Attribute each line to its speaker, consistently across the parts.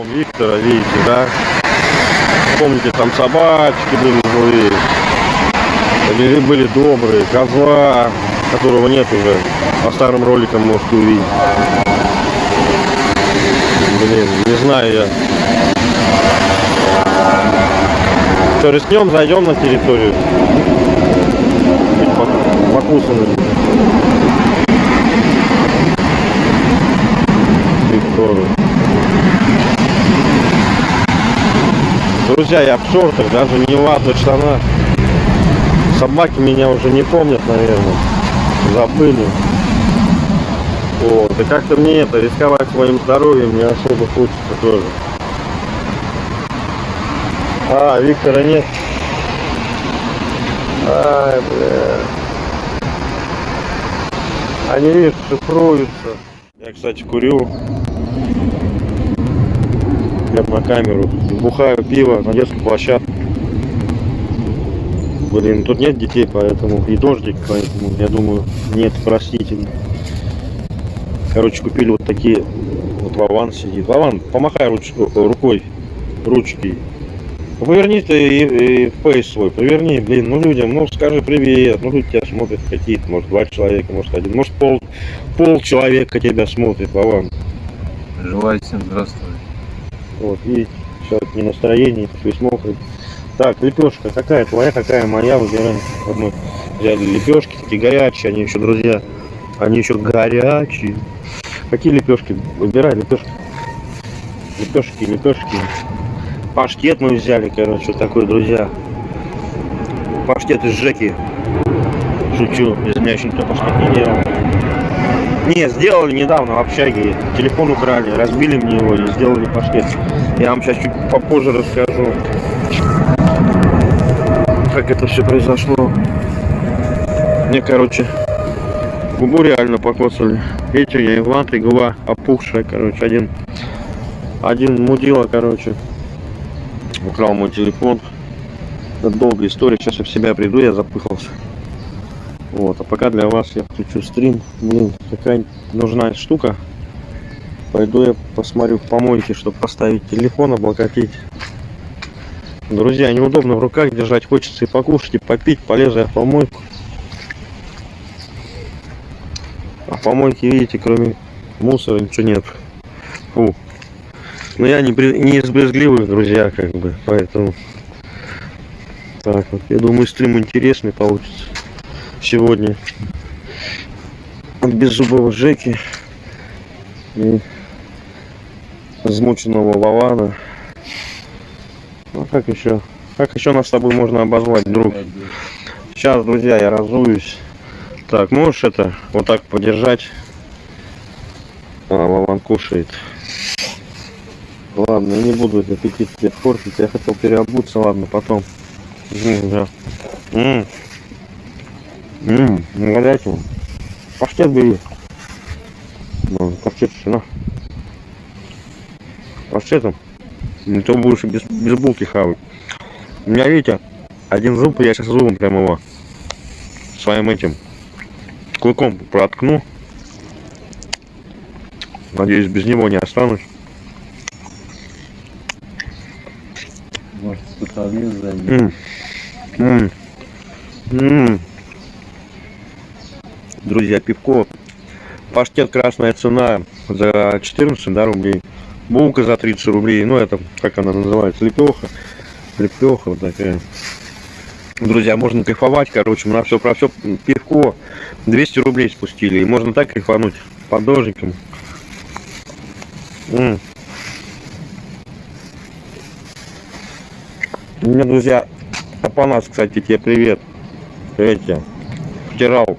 Speaker 1: дом Виктора, видите, да? Помните, там собачки были злые, были, были добрые, козла, которого нет уже, по старым роликам можете увидеть. Блин, не знаю я. Что, рискнем, зайдем на территорию? Покусаны. Викторию. Друзья, я в шортах, даже не в ватных штанах. Собаки меня уже не помнят, наверное. Забыли. Вот. И как-то мне это, рисковать своим здоровьем не особо хочется тоже. А, Виктора нет. Ай, бля. Они, видишь, шифруются. Я, кстати, курю. На камеру. Бухаю пиво на детской площадке. Блин, тут нет детей, поэтому и дождик, поэтому я думаю, нет, простительно. Короче, купили вот такие. Вот Вован сидит. Вован, помахай руч, рукой, ручки. Поверни ты и, и фейс свой, поверни, блин, ну людям, ну скажи привет, ну люди тебя смотрят какие-то, может два человека, может один, может пол, пол человека тебя смотрит, Вован.
Speaker 2: Желаю всем здравствовать.
Speaker 1: Вот, видите, сейчас не настроение, весь мокрый. Так, лепешка, какая твоя, какая моя, выбираем. Вот мы взяли лепешки, такие горячие, они еще, друзья, они еще горячие. Какие лепешки? Выбирай лепешки. Лепешки, лепешки. Паштет мы взяли, короче, такой, друзья. Паштет из Жеки. Шучу, из меня еще никто паштет не делал. Не, сделали недавно в общаге. Телефон украли, разбили мне его и сделали паштет. Я вам сейчас чуть попозже расскажу, как это все произошло. Мне, короче, губу реально покоцали. Видите, я Иван, и губа опухшая, короче, один. Один мудила, короче, украл мой телефон. Это долгая история, сейчас я в себя приду, я запыхался. Вот, а пока для вас я включу стрим. Блин, какая нужна штука. Пойду я посмотрю в помойке, чтобы поставить телефон, облокотить. Друзья, неудобно в руках держать, хочется и покушать, и попить, полезу я в помойку. А в помойке, видите, кроме мусора ничего нет. Фу. Но я не, не из брезгливых, друзья, как бы, поэтому... Так вот, я думаю, стрим интересный получится сегодня. От беззубого Жеки и измученного Вована. Ну как еще? Как еще нас с тобой можно обозвать, друг? Сейчас, друзья, я разуюсь. Так, можешь это вот так подержать? А, Вован кушает. Ладно, я не буду этот аппетит портить. Я хотел переобуться, ладно, потом. М, да. М. М, горячий. Паштет бери. Ну, паштет на. Паштетом. Не то будешь без, без булки хавать. У меня, видите, один зуб, я сейчас зубом прям его своим этим клыком проткну. Надеюсь, без него не останусь.
Speaker 2: Может, кто-то объезд сзади.
Speaker 1: М. М. М. Друзья, пивко. Паштет красная цена за 14 да, рублей. Булка за 30 рублей. Ну, это, как она называется, лепеха. Лепеха вот такая. Друзья, можно кайфовать, короче, мы на все про все пивко 200 рублей спустили. И можно так кайфануть под дождиком. М. У меня, друзья, Апанас, кстати, тебе привет. Тебе. Втирал.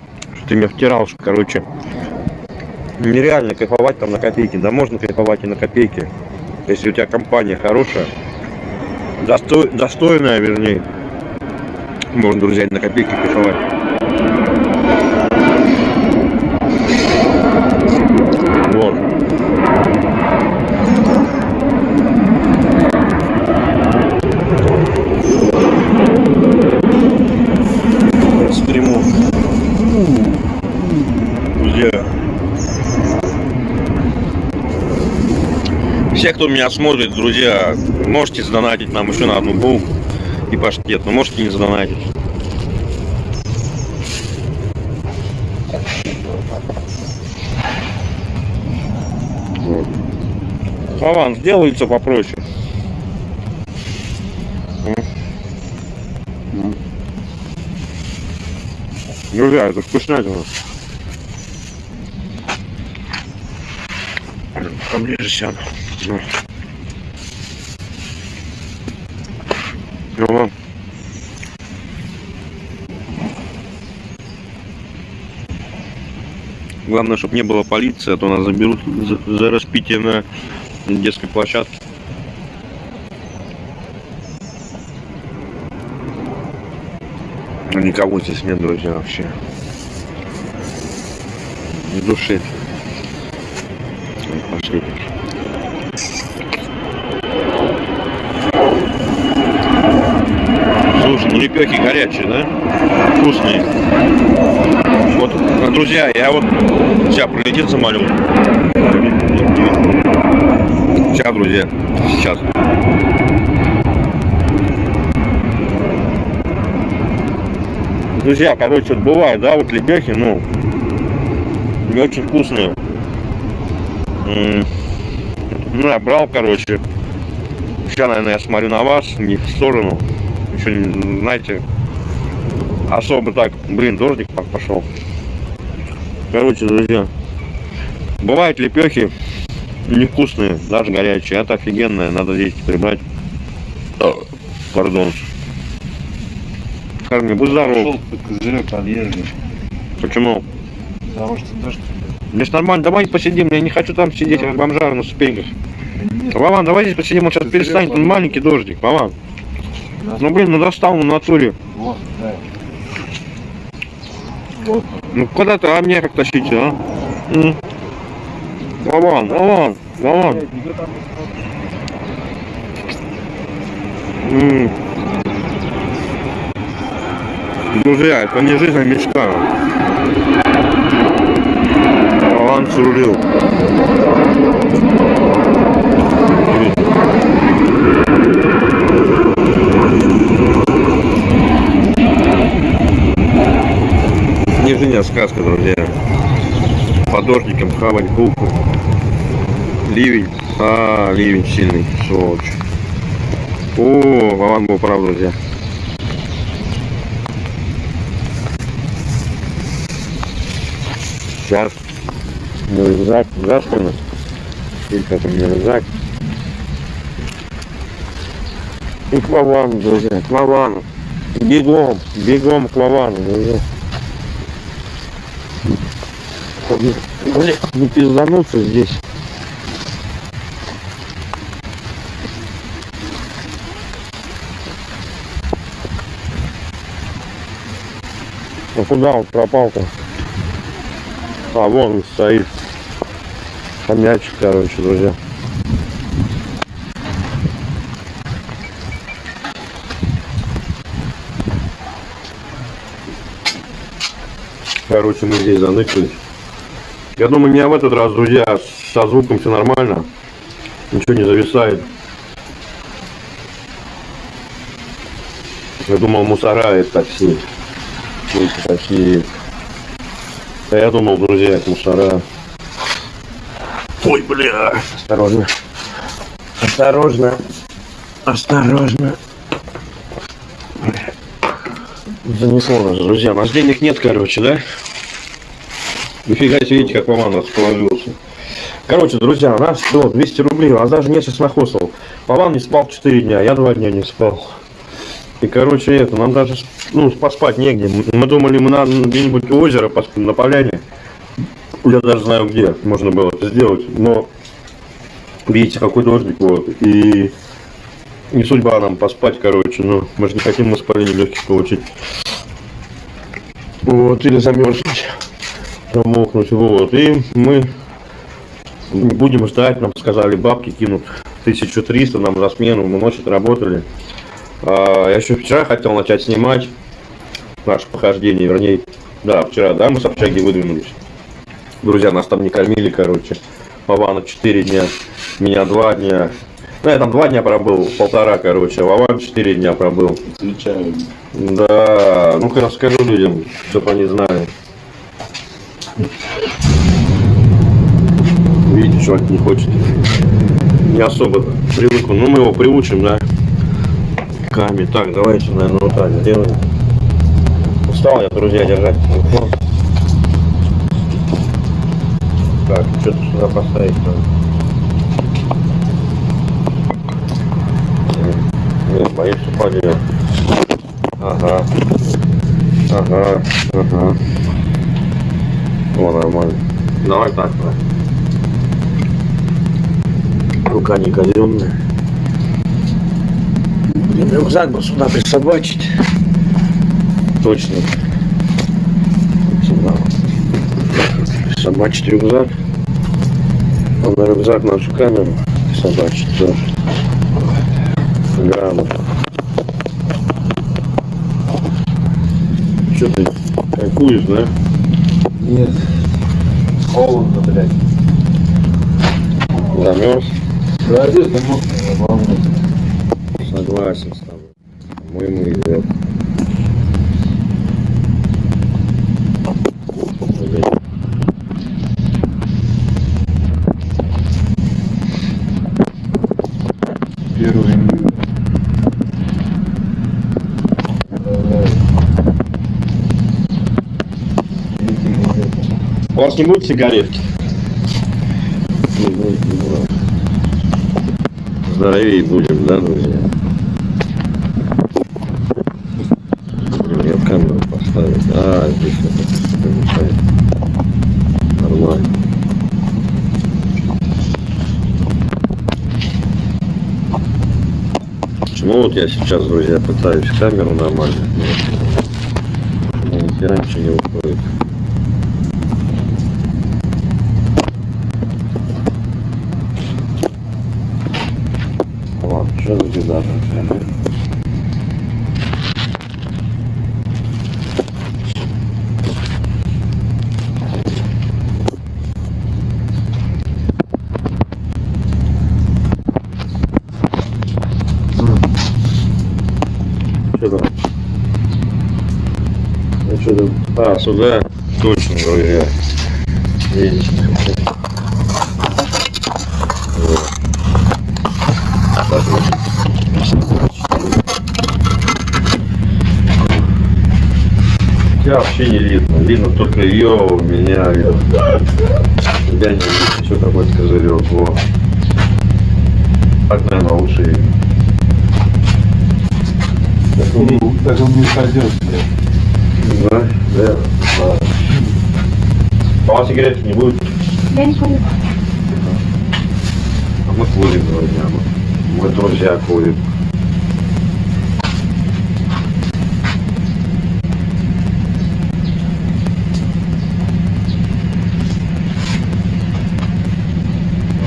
Speaker 1: Ты меня втирал, что, короче. Нереально кайфовать там на копейки. Да можно кайфовать и на копейки. Если у тебя компания хорошая. Достой, достойная, вернее. Можно, друзья, на копейки кайфовать.
Speaker 3: Кто меня смотрит, друзья, можете задонатить нам еще на одну булку и паштет, но можете не задонатить. Вот. Вован, сделай все попроще. Друзья, это вкуснятина. Поближе сяду. Ну. Ну. Главное, чтобы не было полиции, а то нас заберут за, за распитие на детской площадке. Но никого здесь нет, друзья, вообще. Ни души. Пошли. Слушай, ну лепехи горячие, да? Вкусные. Вот, друзья, я вот сейчас прилетит самолет. Сейчас, друзья, сейчас. Друзья, короче, вот бывает, да, вот лепехи, ну, не очень вкусные. Ну, я брал, короче. Сейчас, наверное, я смотрю на вас, не в сторону. Еще, знаете, особо так, блин, дождик по- пошел. Короче, друзья, бывают лепехи невкусные, даже горячие. Это офигенное, надо здесь прибрать. Пардон. Харми, будь здоров.
Speaker 2: Пошел по козырек подъезда.
Speaker 3: Почему?
Speaker 2: Потому что дождь.
Speaker 3: Ж нормально, давай посидим, я не хочу там сидеть, как бомжар на ступеньках. Вован, давай здесь посидим, он сейчас перестанет, он маленький дождик, Вован. Ну блин, ну достал на натуре.
Speaker 2: вот, да.
Speaker 3: Ну куда ты, а мне как тащите, а? Вован, Вован, Вован. Друзья, это не жизнь, а мечта. Вован срулил. А сказка, друзья. По дождикам хавать булку. Ливень. А, ливень сильный, сволочь. О, Вован был прав, друзья. Сейчас. Мой рюкзак заспанный. Или как меня рюкзак. И к Вовану, друзья, к Вовану. Бегом, бегом к Вовану, друзья. Блин, не пиздануться здесь. Ну куда он пропал-то? А, вон он стоит. Хомячик, короче, друзья. Короче, мы здесь заныкались. Я думаю, меня в этот раз, друзья, со звуком все нормально. Ничего не зависает. Я думал, мусора это такси. Эти такие. А я думал, друзья, это мусора. Ой, бля. Осторожно. Осторожно. Осторожно. Занесло нас, друзья. У нас денег нет, короче, да? Нифига себе, видите, как мама расположился. Короче, друзья, у нас было 200 рублей, а даже месяц нахосал. Паван не спал 4 дня, я 2 дня не спал. И, короче, это, нам даже, ну, поспать негде. Мы думали, мы на где-нибудь у озера поспим, на поляне. Я даже знаю, где можно было это сделать. Но, видите, какой дождик, вот. И не судьба нам поспать, короче. Ну, мы же не хотим воспаление легких получить. Вот, или замерзнуть, промокнуть, вот. И мы будем ждать, нам сказали, бабки кинут 1300 нам за смену, мы ночь отработали. А, я еще вчера хотел начать снимать наше похождение, вернее, да, вчера, да, мы с общаги выдвинулись. Друзья, нас там не кормили, короче. Павана 4 дня. Меня два дня. Ну, я там два дня пробыл, полтора, короче. а Вован четыре дня пробыл.
Speaker 2: Отвечаю.
Speaker 3: Да, ну-ка расскажу людям, чтобы они знали. Видите, чувак не хочет. Не особо привык. Ну, мы его приучим, да. Ками. Так, давайте, наверное, вот так сделаем. Устал я, друзья, держать телефон. Так, что-то сюда поставить надо. Нет, боюсь, упадет. Ага. Ага. Ага. О, нормально. Давай так, давай. Рука не казенная. Блин, рюкзак бы сюда присобачить. Точно. Сюда. Присобачить рюкзак. А на рюкзак нашу камеру присобачить тоже. Грамотно. Что ты кайфуешь, да?
Speaker 2: Нет. Холодно, блядь.
Speaker 3: Замерз?
Speaker 2: Да, одежда мокрая.
Speaker 3: Согласен с тобой. Мы мы идет.
Speaker 2: Первый июля. Давай. Третий июля.
Speaker 3: Не будет сигаретки? Здоровее будем, да, друзья? Я камеру поставить. А, здесь это. Нормально. Почему вот я сейчас, друзья, пытаюсь камеру нормально? Ни хера ничего не выходит. Ладно, что за беда такая? Что там? Ну что там? А, сюда? Точно, друзья. Видите? Вот. Так, вот. Тебя вообще не видно. Видно только ее, меня видно. Тебя не видно. Что такое козырек? Во. Так, наверное, лучше видно.
Speaker 2: Так он, так он не блядь.
Speaker 3: Да? Да. А у вас сигаретки не будет?
Speaker 4: Я не курю.
Speaker 3: А мы курим, друзья. Мы, мы друзья курим.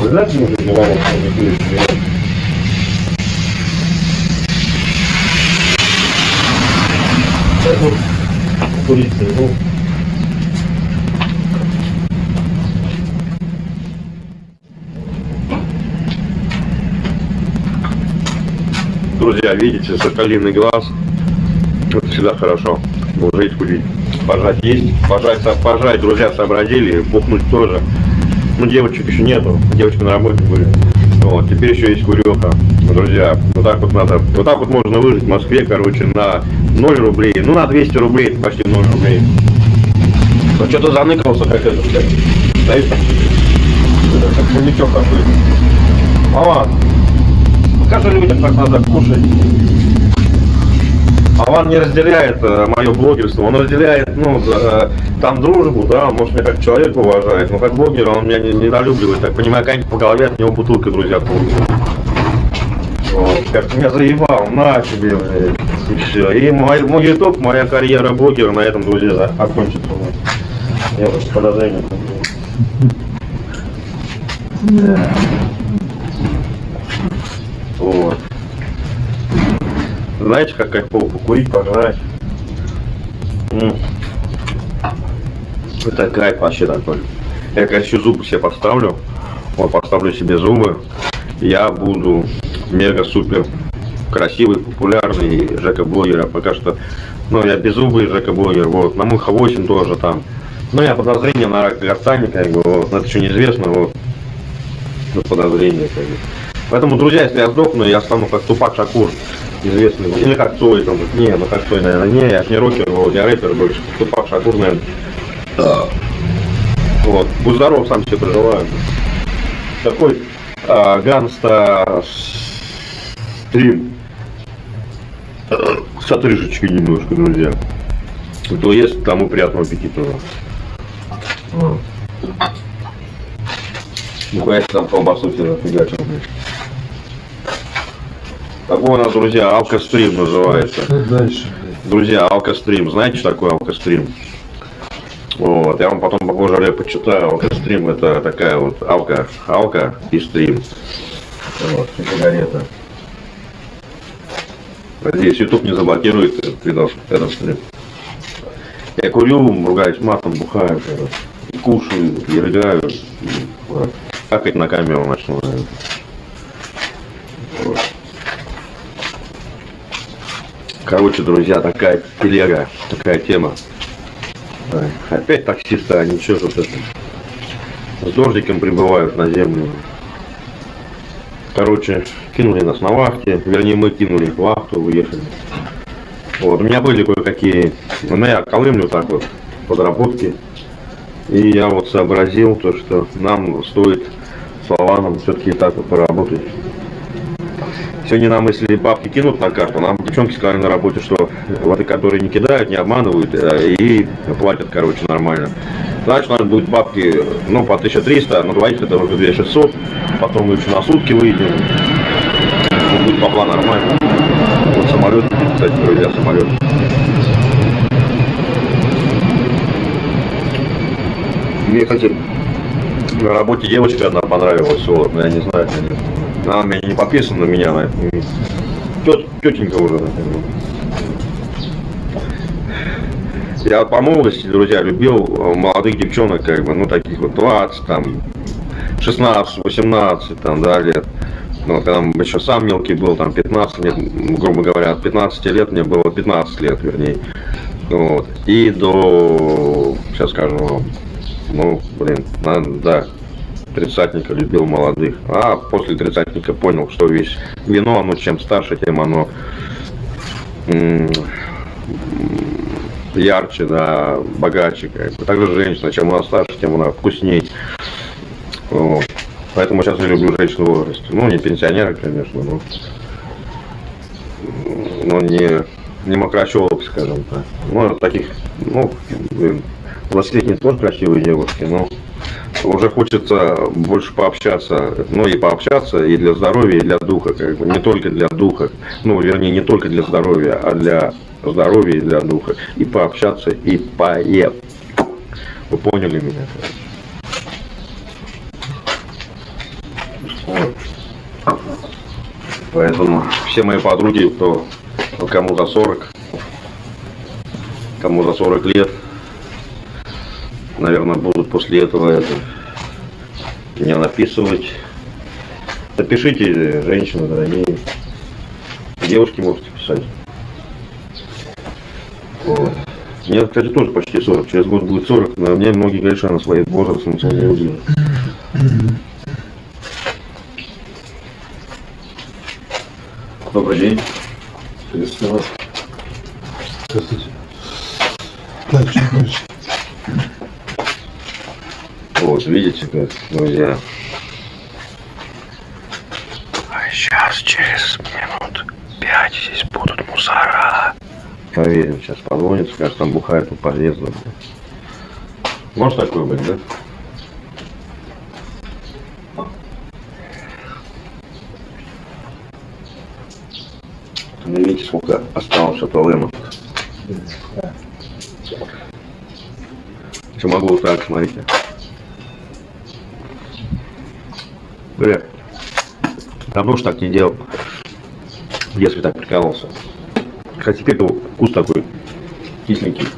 Speaker 3: Вы знаете, мужик, не могут курить сигареты? Курить, ну, Друзья, видите, соколиный глаз. Это всегда хорошо. Жить, курить. Пожать есть. Пожать, пожать, друзья, сообразили. Бухнуть тоже. Ну, девочек еще нету. Девочка на работе были. Вот, теперь еще есть куреха. Друзья, вот так вот надо. Вот так вот можно выжить в Москве, короче, на 0 рублей. Ну, на 200 рублей, это почти 0 рублей. Ну, что-то заныкался, как это, блядь. Стоит. Это, Как хомячок какой-то. Мама, Покажи людям, как надо кушать. А он не разделяет мое блогерство, он разделяет, ну, э, там дружбу, да, может меня как человек уважает, но как блогера он меня не, недолюбливает, так понимаю, как по голове от него бутылка, друзья, получит. Вот, как меня заебал, на тебе, блядь, и все. И мой, мой ютуб, моя карьера блогера на этом, друзья, окончится. Я вот подозрение. Вот. Знаете, как кайфово покурить, пожрать. Это кайф вообще такой. Я еще зубы себе поставлю, вот поставлю себе зубы, я буду мега-супер красивый, популярный Жека-блогер. А пока что, ну, я беззубый Жека-блогер, вот, на Муха 8 тоже там. Ну, я подозрение на рак гортани, как бы, вот, это еще неизвестно, вот, ну, подозрение, как бы. Поэтому, друзья, если я сдохну, я стану как Тупак Шакур, известный, или как Цой, там, не, ну как Цой, наверное, не, я ж не рокер, вот, я рэпер больше, Тупак Шакур, наверное. Вот, будь здоров, сам себе проживаю. Такой а, ганста стрим с отрыжечкой немножко, друзья. Кто есть, тому приятного аппетита. Ну, конечно, там колбасу себе нафигачил, блядь. Такой у нас, друзья, алкострим называется.
Speaker 2: Что дальше?
Speaker 3: Друзья, алкострим. Знаете, что такое алкострим? Вот, я вам потом попозже я почитаю. Алкострим это такая вот алка, алка и стрим. Вот, сигарета. Надеюсь, YouTube не заблокирует этот видос, этот стрим. Я курю, ругаюсь матом, бухаю, и кушаю, и рыгаю, и вот, какать на камеру начну. наверное. Короче, друзья, такая телега, такая тема. Опять таксисты, они что тут это, с дождиком прибывают на землю. Короче, кинули нас на вахте, вернее мы кинули их вахту, уехали. Вот, у меня были кое-какие, ну я колымлю так вот, подработки. И я вот сообразил то, что нам стоит с Лаваном все-таки так вот поработать. Сегодня нам, если бабки кинут на карту, нам девчонки сказали на работе, что вот и которые не кидают, не обманывают э, и платят, короче, нормально. Значит, надо будет бабки, ну, по 1300, но двоих это уже 2600, потом мы еще на сутки выйдем. Ну, Будет бабла нормально. Вот самолет, кстати, друзья, самолет. Мне, кстати, на работе девочка одна понравилась, вот, я не знаю, конечно. Она не подписана на меня, тет, тетенька уже, наверное. Я по молодости, друзья, любил э, молодых девчонок, как бы, ну, таких вот 20, там, 16, 18, там, да, лет. Ну, когда еще сам мелкий был, там, 15 лет, грубо говоря, от 15 лет мне было 15 лет, вернее. Вот. И до, сейчас скажу ну, блин, надо, да, тридцатника любил молодых. А после тридцатника понял, что весь вино, оно чем старше, тем оно ярче, да, богаче. Как бы. Также женщина, чем она старше, тем она вкусней. Вот. Поэтому сейчас я люблю женщин в. Ну, не пенсионеры, конечно, но, но не, не мокрощелок, скажем так. Ну, таких, ну, блин, 20-летние тоже красивые девушки, но уже хочется больше пообщаться, ну и пообщаться и для здоровья, и для духа, как бы, не только для духа, ну, вернее, не только для здоровья, а для здоровья и для духа, и пообщаться, и поесть. Вы поняли меня? Поэтому все мои подруги, кто кому за 40, кому за 40 лет, наверное, будут после этого это меня написывать. Напишите, женщины дорогие. Девушки можете писать. Вот. Мне, кстати, тоже почти 40. Через год будет 40, но мне многие говорят, что она своим возрастом ничего не удивит. Добрый день.
Speaker 2: Приветствую вас. Здравствуйте. Что дальше?
Speaker 3: Вот, видите, друзья. А сейчас, через минут пять, здесь будут мусора. Поверим, сейчас позвонит, скажет, там бухает у подъезда. Может такое быть, да? Ну, Видите, сколько осталось от ЛМ. Что могу вот так, смотрите. Бля, давно уж так не делал. Если так прикалывался. Хотя теперь-то вкус такой кисленький.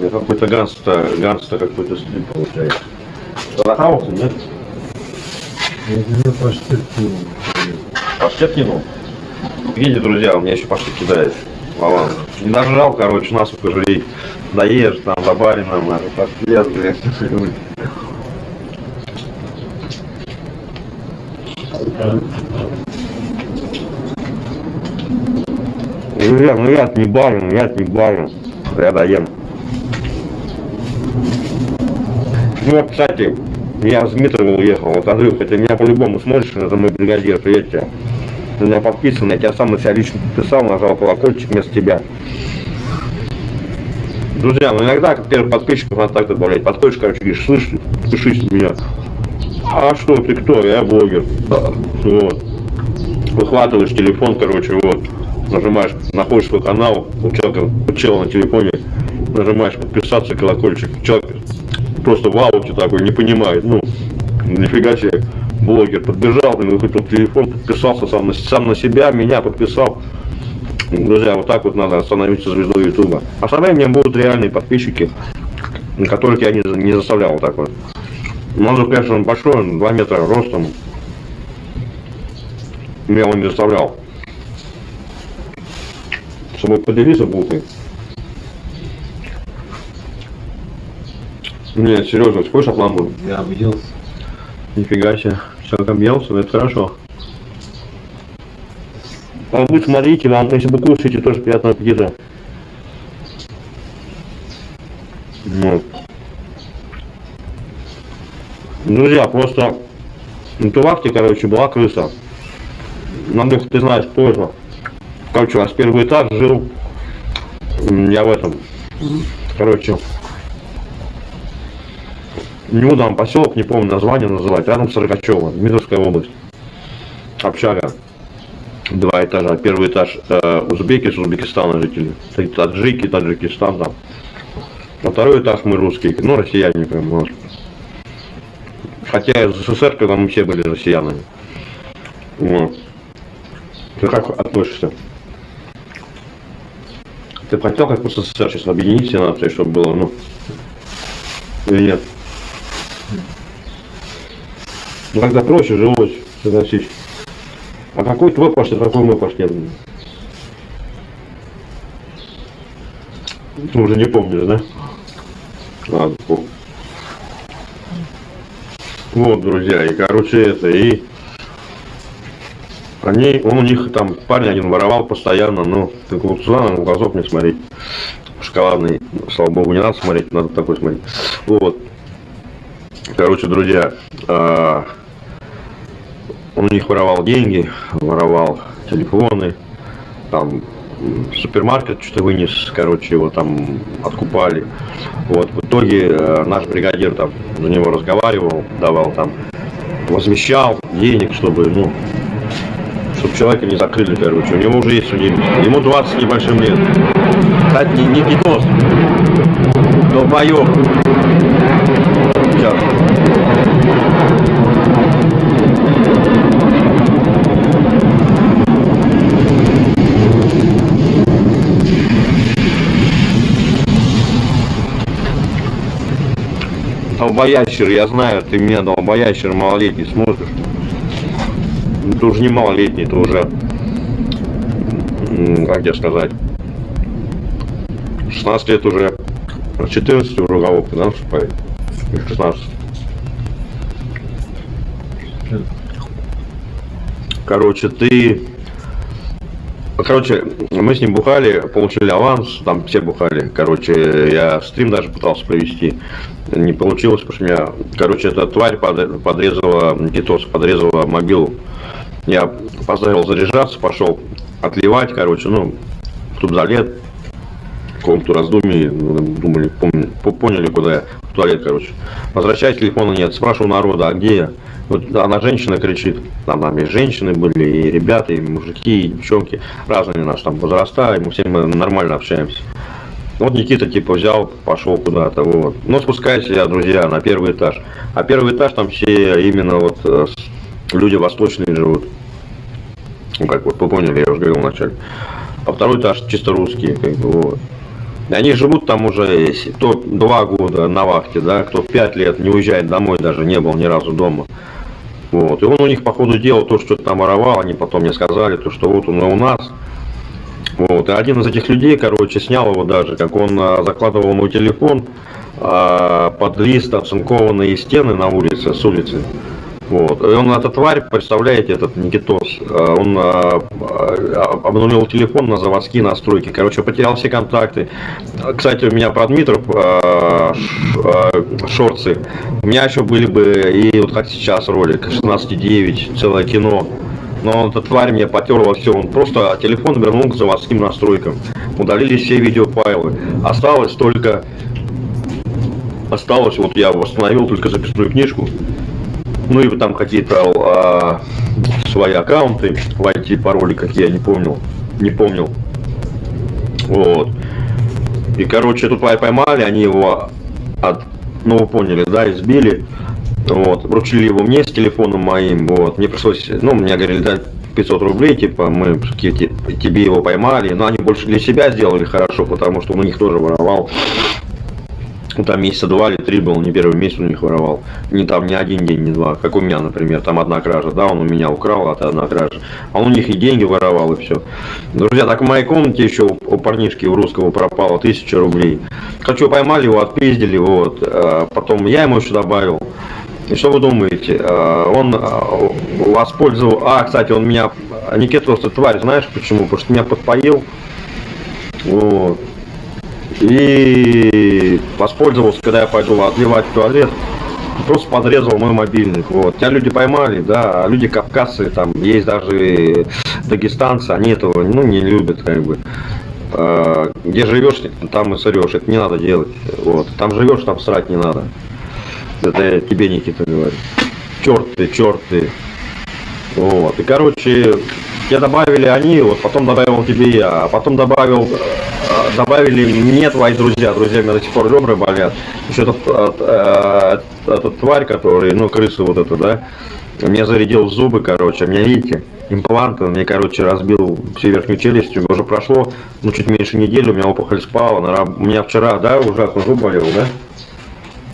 Speaker 3: Какой-то ганста, ганста какой-то стиль получается. Нахавался, нет?
Speaker 2: Я тебе почти кинул.
Speaker 3: Паштет кинул? Видите, друзья, у меня еще паштет кидает. Вован. Не нажрал, короче, нас пожалей. Доешь там, добавлено, надо, паштет, блядь. Друзья, ну я не барин, я не барин. Я доем. Ну, вот, кстати, я с Дмитровым уехал. Вот, Андрюха, ты меня по-любому смотришь, это мой бригадир, привет тебе. Ты меня подписан, я тебя сам на себя лично подписал, нажал колокольчик вместо тебя. Друзья, ну иногда, как первых подписчиков, надо так добавлять. Подходишь, короче, говоришь, подпишись на меня. А что, ты кто? Я блогер. Да. Вот. Выхватываешь телефон, короче, вот. Нажимаешь, находишь свой канал, у человека, у на телефоне, нажимаешь подписаться, колокольчик. Человек просто в ауте такой, не понимает, ну, нифига себе, блогер подбежал, выхватил телефон, подписался сам на, сам на себя, меня подписал. Друзья, вот так вот надо становиться звездой Ютуба. А со временем будут реальные подписчики, которых я не, не заставлял вот так вот. Же, конечно, он большой, он 2 метра ростом. Меня он не заставлял. Собой поделиться булкой. Нет, серьезно, хочешь отламываю?
Speaker 2: Я обиделся.
Speaker 3: Нифига себе. Человек объелся, это хорошо. А вы смотрите, вам, если вы кушаете, тоже приятного аппетита. Вот. Друзья, просто на Тувахте, короче, была крыса. Надо, ты знаешь, кто это. Короче, у нас первый этаж жил. Я в этом. Короче. Буду вам поселок, не помню название называть. Рядом с Рогачево, Дмитровская область. Общага. Два этажа. Первый этаж э, узбеки с Узбекистана жители. Таджики, Таджикистан там. А второй этаж мы русские, ну россияне прям, может. Хотя из СССР, когда мы все были россиянами. Вот. Ты как относишься? Ты хотел как в СССР сейчас объединить все нации, чтобы было, ну, или нет? Ну тогда проще жилось, согласись. А какой твой паштет, какой мой паштет? Ты уже не помнишь, да? Ладно, помню. Вот, друзья, и короче это, и они, он у них там парень один воровал постоянно, ну, ты туда на глазок не смотреть. Шоколадный, слава богу, не надо смотреть, надо такой смотреть. Вот. Короче, друзья, а, он у них воровал деньги, воровал телефоны, там супермаркет что-то вынес, короче, его там откупали. Вот, в итоге э, наш бригадир там за него разговаривал, давал там, возмещал денег, чтобы, ну, чтобы человека не закрыли, короче. У него уже есть судимость. Ему 20 с небольшим лет. Кстати, не, не питос. Долбоёб. Сейчас. Долбоящер, я знаю, ты меня долбоящер малолетний смотришь. Ты уже не малолетний, ты уже, как тебе сказать, 16 лет уже, 14 уже уголовка, да, вступает? Или 16. Короче, ты... Короче, мы с ним бухали, получили аванс, там все бухали. Короче, я стрим даже пытался провести. Не получилось, потому что меня, короче, эта тварь под- подрезала, Гитос подрезала мобилу. Я поставил заряжаться, пошел отливать, короче, ну, в туалет, в раздумий, ну, думали, поняли, куда я, в туалет, короче. Возвращаюсь, телефона нет, спрашиваю народа, а где я? Вот она женщина кричит, там, там и женщины были, и ребята, и мужики, и девчонки, разные наши там возраста, и мы все мы нормально общаемся. Вот Никита типа взял, пошел куда-то, вот. Но спускаюсь я, друзья, на первый этаж. А первый этаж там все именно вот э, люди восточные живут. Ну как вот, вы поняли, я уже говорил вначале. А второй этаж чисто русские, как бы вот. Они живут там уже кто два года на вахте, да, кто пять лет не уезжает домой, даже не был ни разу дома. Вот. И он у них, по ходу дела, то, что там воровал, они потом мне сказали, то, что вот он и у нас. Вот. И один из этих людей, короче, снял его даже, как он а, закладывал мой телефон а, под лист оцинкованные стены на улице, с улицы. Вот. И он, эта тварь, представляете, этот Никитос, а, он а, а, обнулил телефон на заводские настройки. Короче, потерял все контакты. Кстати, у меня про Дмитров шорцы. У меня еще были бы, и вот как сейчас ролик, 16.9, целое кино. Но эта тварь мне потерла все. Он просто телефон вернул к заводским настройкам. Удалились все видеофайлы. Осталось только... Осталось, вот я восстановил только записную книжку. Ну и там какие-то а, свои аккаунты в IT пароли, какие я не помнил. Не помнил. Вот. И, короче, тварь поймали, они его от, ну вы поняли, да, избили. Вот, вручили его мне с телефоном моим, вот, мне пришлось, ну, мне говорили, дать 500 рублей, типа, мы тебе его поймали, но они больше для себя сделали хорошо, потому что у них тоже воровал. Ну, там месяца два или три был, не первый месяц у них воровал. Не там не один день, не два, как у меня, например, там одна кража, да, он у меня украл, а это одна кража. А он у них и деньги воровал, и все. Друзья, так в моей комнате еще у, парнишки у русского пропало тысяча рублей. Хочу поймали его, отпиздили, вот. а Потом я ему еще добавил. И что вы думаете? А, Он а, воспользовал... А, кстати, он меня... Никитос, ты тварь, знаешь почему? Потому что меня подпоил. Вот. И воспользовался, когда я пойду отливать туалет, просто подрезал мой мобильник. Вот. Тебя люди поймали, да, а люди кавказцы, там есть даже дагестанцы, они этого ну, не любят, как бы. А, Где живешь, там и сырешь, это не надо делать. Вот. Там живешь, там срать не надо. Это я тебе, Никита, говорю. Черт ты, черт ты. Вот. И, короче, тебе добавили они, вот потом добавил тебе я, а потом добавил, э, добавили мне твои друзья. Друзья, у меня до сих пор ребра болят. Еще этот, э, э, этот тварь, который, ну, крыса вот эта, да, мне зарядил зубы, короче, меня, видите, импланты, мне, короче, разбил всю верхнюю челюсть, уже прошло, ну, чуть меньше недели, у меня опухоль спала, на у меня вчера, да, ужасно зуб болел, да,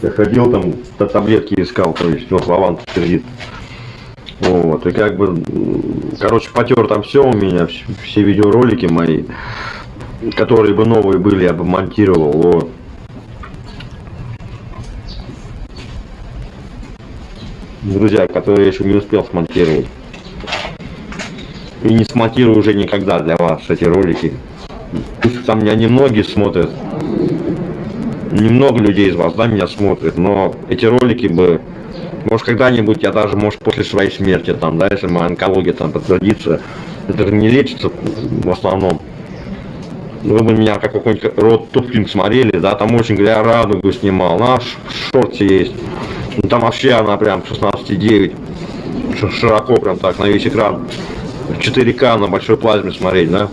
Speaker 3: я ходил там, та- таблетки искал, то есть, вот, Вован кредит. Вот, и как бы, короче, потер там все у меня, вс- все видеоролики мои, которые бы новые были, я бы монтировал, вот. Друзья, которые я еще не успел смонтировать. И не смонтирую уже никогда для вас эти ролики. Пусть там меня немногие смотрят, немного людей из вас, да, меня смотрят, но эти ролики бы, может, когда-нибудь я даже, может, после своей смерти, там, да, если моя онкология там подтвердится, это же не лечится в основном. Вы бы меня как какой-нибудь рот Тупкинг смотрели, да, там очень, говоря, радугу снимал, наш в шорте есть. Ну, там вообще она прям 16,9, ш- широко прям так, на весь экран. 4К на большой плазме смотреть, да.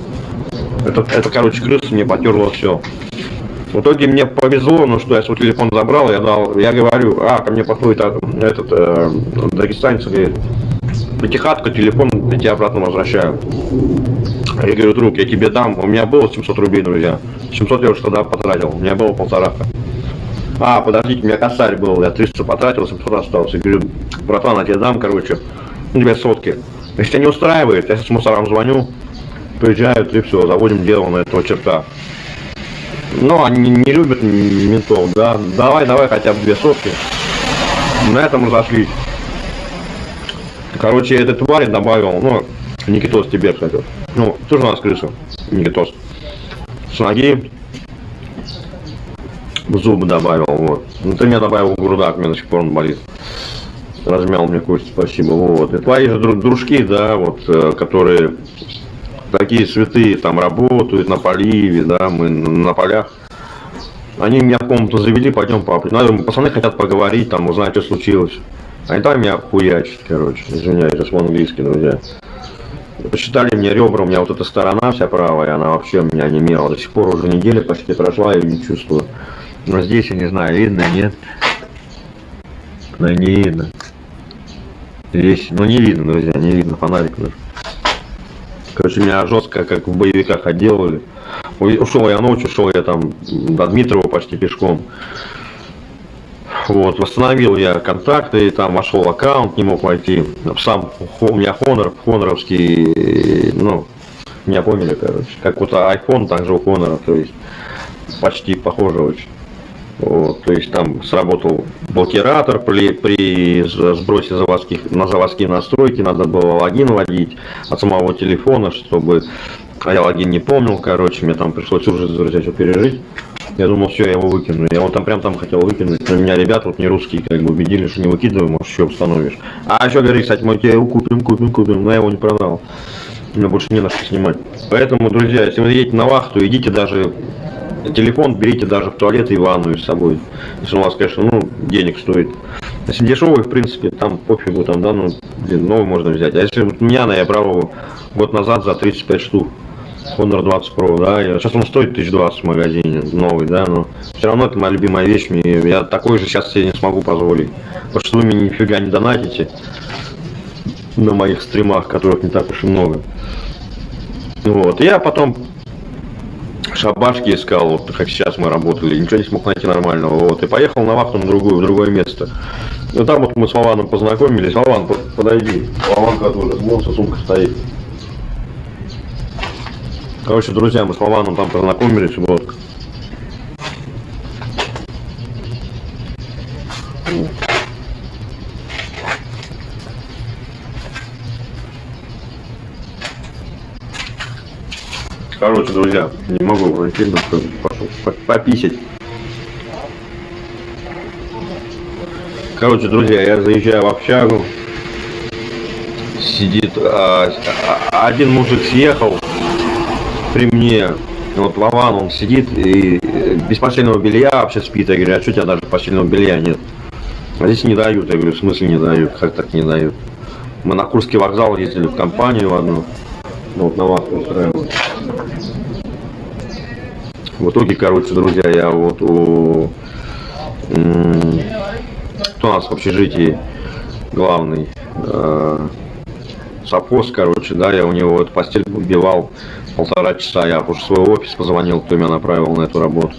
Speaker 3: Это, это короче, крыса мне потерло все. В итоге мне повезло, ну что я свой телефон забрал, я дал, я говорю, а, ко мне подходит а, этот э, дагестанец, говорит, пятихатка, телефон, я тебе обратно возвращаю. Я говорю, друг, я тебе дам, у меня было 700 рублей, друзья. 700 я уже тогда потратил, у меня было полтора. А, подождите, у меня косарь был, я 300 потратил, 700 осталось. Я говорю, братан, я тебе дам, короче, тебя сотки. Если тебя не устраивает, я с мусорам звоню, приезжают и все, заводим дело на этого черта. Но они не любят ментов, да. Давай, давай хотя бы две сотки. На этом разошлись. Короче, этой твари добавил, ну, Никитос тебе, кстати. Ну, тоже у нас крыса, Никитос. С ноги в зубы добавил, вот. Ну, ты мне добавил грудак, меня до сих пор он болит. Размял мне кость, спасибо, вот. И твои же дру- дружки, да, вот, э, которые такие святые там работают на поливе, да, мы на полях. Они меня в комнату завели, пойдем папа. Надо, пацаны хотят поговорить, там, узнать, что случилось. Они там меня хуячат, короче, извиняюсь, сейчас по-английски, друзья. Посчитали мне ребра, у меня вот эта сторона вся правая, она вообще у меня немела. До сих пор уже неделя почти прошла, я её не чувствую. Но здесь, я не знаю, видно, нет? Да не видно. Здесь, ну не видно, друзья, не видно, фонарик даже. Короче, меня жестко, как в боевиках, отделали. Ушел я ночью, ушел я там до Дмитрова почти пешком. Вот, восстановил я контакты, там вошел аккаунт, не мог войти. Сам у меня Honor, хоноровский, ну, меня поняли, короче. Как вот iPhone, также у Honor, то есть почти похоже очень. Вот, то есть там сработал блокиратор при, при сбросе заводских, на заводские настройки, надо было логин вводить от самого телефона, чтобы... А я логин не помнил, короче, мне там пришлось ужас, друзья, что пережить. Я думал, все, я его выкину. Я вот там прям там хотел выкинуть, но меня ребята вот не русские как бы убедили, что не выкидывай, может еще установишь. А еще говорит, кстати, мы тебе его купим, купим, купим, но я его не продал. Мне больше не на что снимать. Поэтому, друзья, если вы едете на вахту, идите даже телефон берите даже в туалет и ванную с собой. Если у вас, конечно, ну, денег стоит. Если дешевый, в принципе, там пофигу, там, да, ну, блин, новый можно взять. А если вот меня, я брал его год назад за 35 штук. Honor 20 Pro, да, сейчас он стоит 1020 в магазине, новый, да, но все равно это моя любимая вещь, мне, я такой же сейчас себе не смогу позволить, потому что вы мне нифига не донатите на моих стримах, которых не так уж и много. Вот, я потом шабашки искал, вот как сейчас мы работали, ничего не смог найти нормального, вот, и поехал на вахту на другую, в другое место. Ну там вот мы с Вованом познакомились, Вован, по- подойди, Вованка тоже, вон сумка стоит. Короче, друзья, мы с Вованом там познакомились, вот. Короче, друзья, не могу найти, но что, пошел по- пописать. Короче, друзья, я заезжаю в общагу. Сидит а, а, один мужик съехал при мне. Вот Вован, он сидит и э, без постельного белья вообще спит. Я говорю, а что у тебя даже постельного белья нет? А здесь не дают. Я говорю, в смысле не дают? Как так не дают? Мы на Курский вокзал ездили в компанию одну. Ну, вот на вас устраивали. В итоге, короче, друзья, я вот у... у нас в общежитии главный? Э, короче, да, я у него эту постель убивал полтора часа. Я уже свой офис позвонил, кто меня направил на эту работу.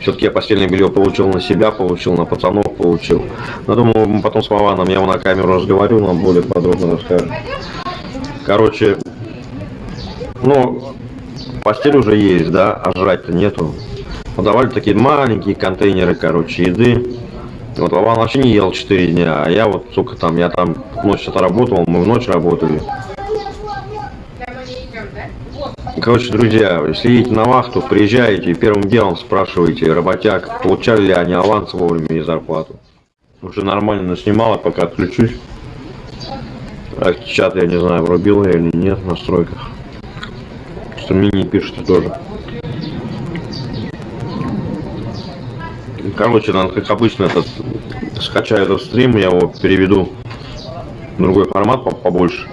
Speaker 3: Все-таки я постельное белье получил на себя, получил на пацанов, получил. Но думаю, мы потом с Вованом, я его на камеру разговариваю, нам более подробно расскажет. Короче, ну, постель уже есть, да, а жрать-то нету. Подавали такие маленькие контейнеры, короче, еды. Вот Вован вообще не ел 4 дня, а я вот, сука, там, я там ночь отработал, мы в ночь работали. Короче, друзья, если едете на вахту, приезжаете и первым делом спрашиваете работяг, получали ли они аванс вовремя и зарплату. Уже нормально снимала, пока отключусь. А чат, я не знаю, врубил я или нет в настройках. Что мне не пишет тоже. Короче, надо, как обычно, этот, скачаю этот стрим, я его переведу в другой формат по- побольше.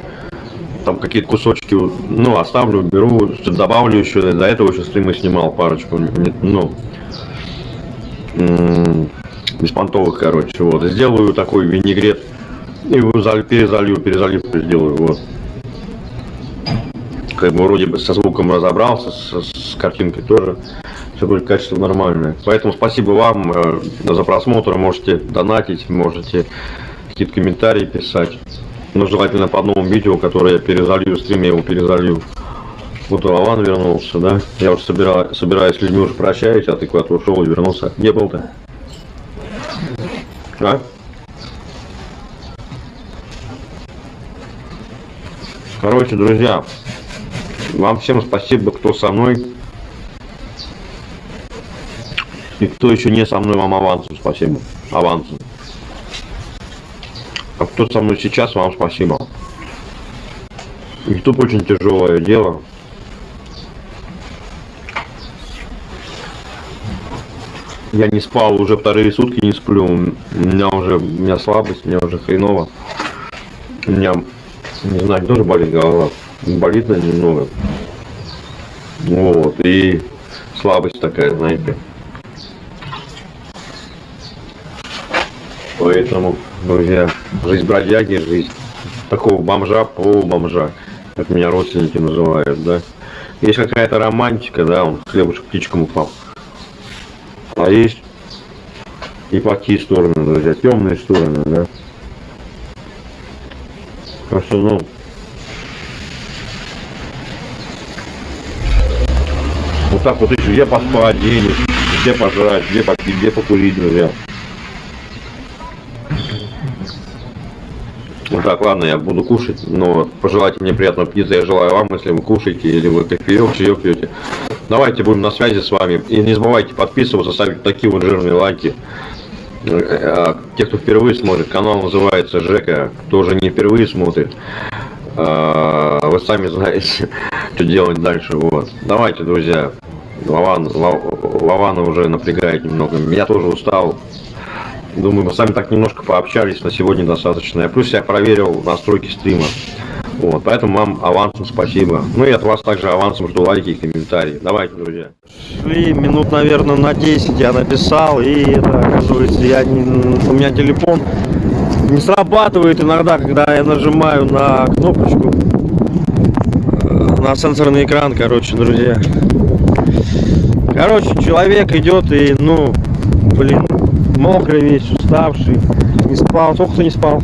Speaker 3: Там какие-то кусочки, ну, оставлю, беру, добавлю еще. До этого еще стримы снимал парочку, ну, беспонтовых, короче, вот. Сделаю такой винегрет и перезалью, перезаливку сделаю, вот. Как бы вроде бы со звуком разобрался, с, с картинкой тоже. Все будет качество нормальное. Поэтому спасибо вам э, за просмотр. Можете донатить, можете какие-то комментарии писать. Но желательно по новому видео, которое я перезалью, стрим я его перезалью. Вот Вован вернулся, да? Я уже собира... собираюсь с людьми уже прощаюсь, а ты куда-то ушел и вернулся. Где был ты? А? Короче, друзья, вам всем спасибо, кто со мной. И кто еще не со мной, вам авансу спасибо. Авансу. А кто со мной сейчас, вам спасибо. Ютуб очень тяжелое дело. Я не спал уже вторые сутки, не сплю. У меня уже, у меня слабость, у меня уже хреново. У меня, не знаю, тоже болит голова. Болит на немного. Вот, и слабость такая, знаете. Поэтому, друзья, жизнь бродяги, жизнь такого бомжа, полубомжа.
Speaker 1: как меня родственники называют, да. Есть какая-то романтика, да, он хлебушек птичкам упал. А есть и плохие стороны, друзья, темные стороны, да. Так ну, вот так вот ищу, где поспать, денег, где пожрать, где попить, где покурить, друзья. Ну так, ладно, я буду кушать, но пожелайте мне приятного аппетита, я желаю вам, если вы кушаете или вы кофеек, чаек пьете. Давайте будем на связи с вами. И не забывайте подписываться, ставить такие вот жирные лайки. Э, те, кто впервые смотрит, канал называется Жека, кто уже не впервые смотрит. э, Вы сами знаете, что делать дальше. Вот. Давайте, друзья. Лаван, Лав- Лавана уже напрягает немного. Я тоже устал. Думаю, мы с вами так немножко пообщались, на сегодня достаточно. Я плюс я проверил настройки стрима. Вот, поэтому вам авансом спасибо. Ну и от вас также авансом жду лайки и комментарии. Давайте, друзья. Шли минут, наверное, на 10 я написал, и это, оказывается, я не, у меня телефон не срабатывает иногда, когда я нажимаю на кнопочку, э, на сенсорный экран, короче, друзья. Короче, человек идет и, ну, блин, мокрый весь, уставший, не спал. Сколько ты не спал?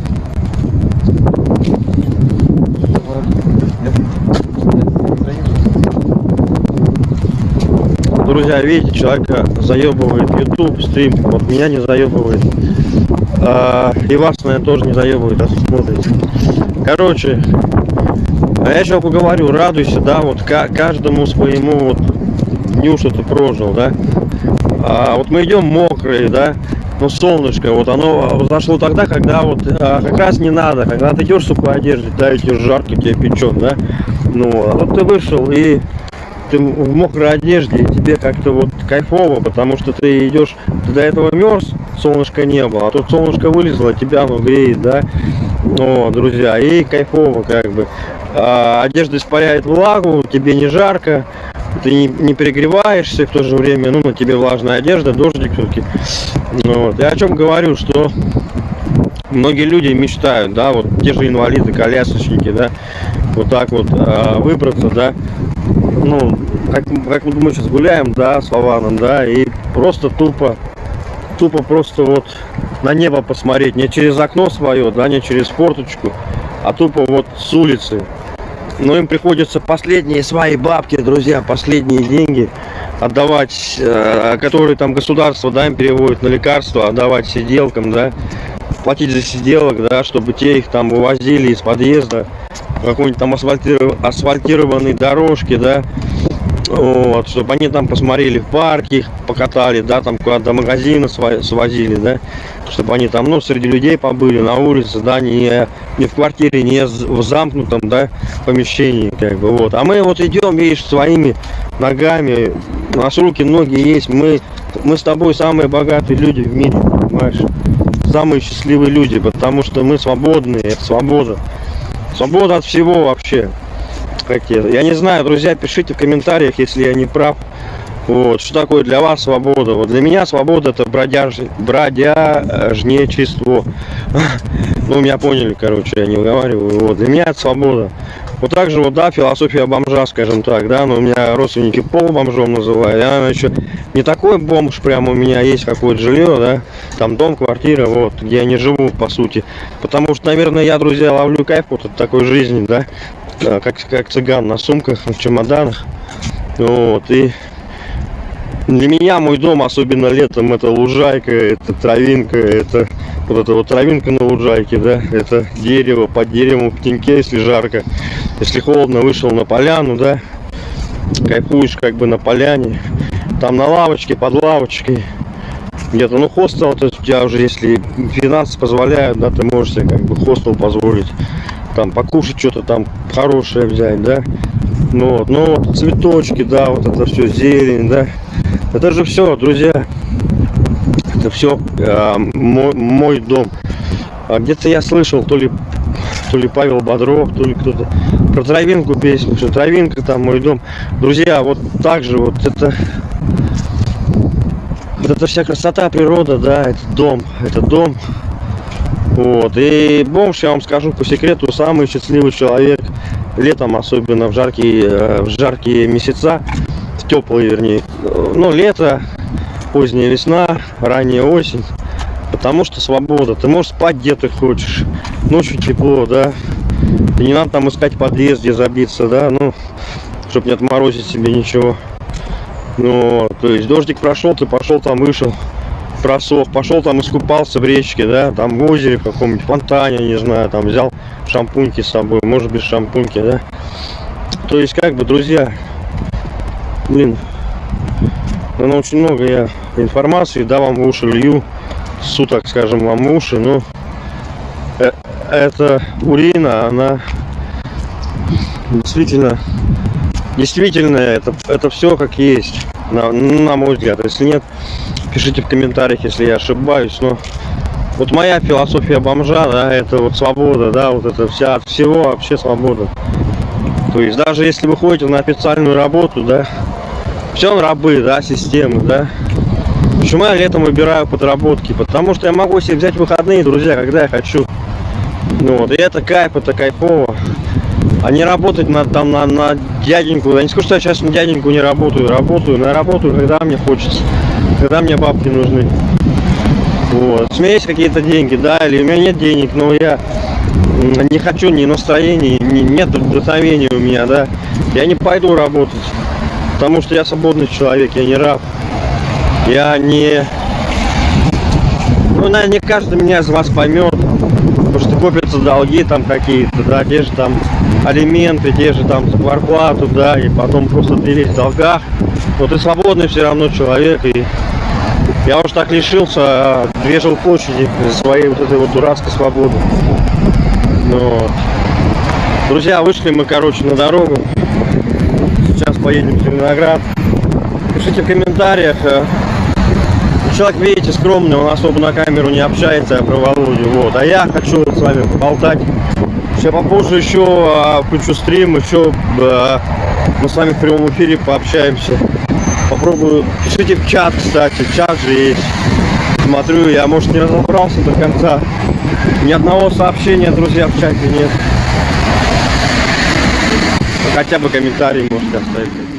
Speaker 1: Друзья, видите, человека заебывает YouTube, стрим, вот меня не заебывает. А, и вас, наверное, тоже не заебывает, раз смотрите. Короче, а я человеку говорю, радуйся, да, вот ка- каждому своему вот дню, что ты прожил, да. А, вот мы идем мокрые, да, ну солнышко, вот оно зашло тогда, когда вот а, как раз не надо, когда ты идешь в сухой одежде, да, и жарко, тебе печет, да. Ну, а вот ты вышел и ты в мокрой одежде, и тебе как-то вот кайфово, потому что ты идешь, ты до этого мерз, солнышка не было, а тут солнышко вылезло, тебя оно греет, да. О, друзья, и кайфово как бы. А, одежда испаряет влагу, тебе не жарко, ты не, не перегреваешься, в то же время, ну, на тебе влажная одежда, дождик все-таки. Ну, вот. Я о чем говорю, что многие люди мечтают, да, вот те же инвалиды, колясочники, да, вот так вот а, выбраться, да, ну, как, как вот мы сейчас гуляем, да, с Вованом, да, и просто тупо, тупо просто вот на небо посмотреть, не через окно свое, да, не через форточку, а тупо вот с улицы. Но им приходится последние свои бабки, друзья, последние деньги отдавать, э, которые там государство, да, им переводит на лекарства, отдавать сиделкам, да, платить за сиделок, да, чтобы те их там вывозили из подъезда, какой-нибудь там асфальтиров- асфальтированной дорожки, да, вот, чтобы они там посмотрели в парке, покатали, да, там куда до магазина сва- свозили, да, чтобы они там, ну, среди людей побыли, на улице, да, не, не в квартире, не в замкнутом, да, помещении, как бы, вот. А мы вот идем, видишь, своими ногами, у нас руки, ноги есть, мы, мы с тобой самые богатые люди в мире, понимаешь? Самые счастливые люди, потому что мы свободные, это свобода. Свобода от всего вообще. Как я, не знаю, друзья, пишите в комментариях, если я не прав. Вот, что такое для вас свобода? Вот для меня свобода это бродяж... бродяжничество. Ну, меня поняли, короче, я не выговариваю. Вот, для меня это свобода. Вот так же, вот, да, философия бомжа, скажем так, да, но у меня родственники пол бомжом называют. Я еще не такой бомж, прям у меня есть какое-то жилье, да, там дом, квартира, вот, где я не живу, по сути. Потому что, наверное, я, друзья, ловлю кайф вот от такой жизни, да, как, как цыган на сумках, на чемоданах. Вот, и для меня мой дом, особенно летом, это лужайка, это травинка, это вот эта вот травинка на лужайке, да, это дерево, под деревом в если жарко. Если холодно, вышел на поляну, да, кайфуешь как бы на поляне, там на лавочке, под лавочкой, где-то, ну, хостел, то есть у тебя уже, если финансы позволяют, да, ты можешь себе как бы хостел позволить, там, покушать что-то там хорошее взять, да, ну вот, ну вот, цветочки, да, вот это все, зелень, да, это же все, друзья, это все мой, мой дом. А где-то я слышал, то ли, то ли Павел Бодров, то ли кто-то про травинку песню, что травинка там мой дом. Друзья, вот так же вот это вот это вся красота, природа, да, это дом, это дом. Вот, и бомж, я вам скажу по секрету, самый счастливый человек летом, особенно в жаркие, э, в жаркие месяца, в теплые, вернее, э, ну, лето, поздняя весна, ранняя осень, потому что свобода, ты можешь спать где ты хочешь, ночью тепло, да, и не надо там искать подъезд, где забиться, да, ну, чтобы не отморозить себе ничего. Ну, то есть дождик прошел, ты пошел там вышел, просох, пошел там искупался в речке, да, там в озере в каком-нибудь фонтане, не знаю, там взял шампуньки с собой, может без шампуньки, да. То есть, как бы, друзья, блин, ну, очень много я информации, да, вам в уши лью, суток, скажем, вам в уши, но э, эта урина, она действительно, действительно, это, это все как есть, на, на мой взгляд. Если нет, пишите в комментариях, если я ошибаюсь, но вот моя философия бомжа, да, это вот свобода, да, вот это вся от всего вообще свобода. То есть даже если вы ходите на официальную работу, да, все рабы, да, системы, да. Почему я летом выбираю подработки? Потому что я могу себе взять выходные, друзья, когда я хочу. Ну вот, и это кайф, это кайфово. А не работать на, там, на, на дяденьку. Я не скажу, что я сейчас на дяденьку не работаю. Работаю, но я работаю, когда мне хочется. Когда мне бабки нужны. Вот. У меня есть какие-то деньги, да, или у меня нет денег, но я не хочу ни настроения, ни, нет вдохновения у меня, да. Я не пойду работать. Потому что я свободный человек, я не раб. Я не... Ну, наверное, не каждый меня из вас поймет. Копятся долги там какие-то, да, те же там алименты, те же там зарплату, да, и потом просто ты весь в долгах. Но ты свободный все равно человек, и я уж так лишился две жилплощади своей вот этой вот дурацкой свободы. Но, друзья, вышли мы, короче, на дорогу. Сейчас поедем в Зеленоград. Пишите в комментариях. Человек, видите, скромный, он особо на камеру не общается про Володю. Вот. А я хочу с вами поболтать. Сейчас попозже еще а, включу стрим, еще а, мы с вами в прямом эфире пообщаемся. Попробую. Пишите в чат, кстати, чат же есть. Смотрю, я, может, не разобрался до конца. Ни одного сообщения, друзья, в чате нет. Хотя бы комментарий можете оставить.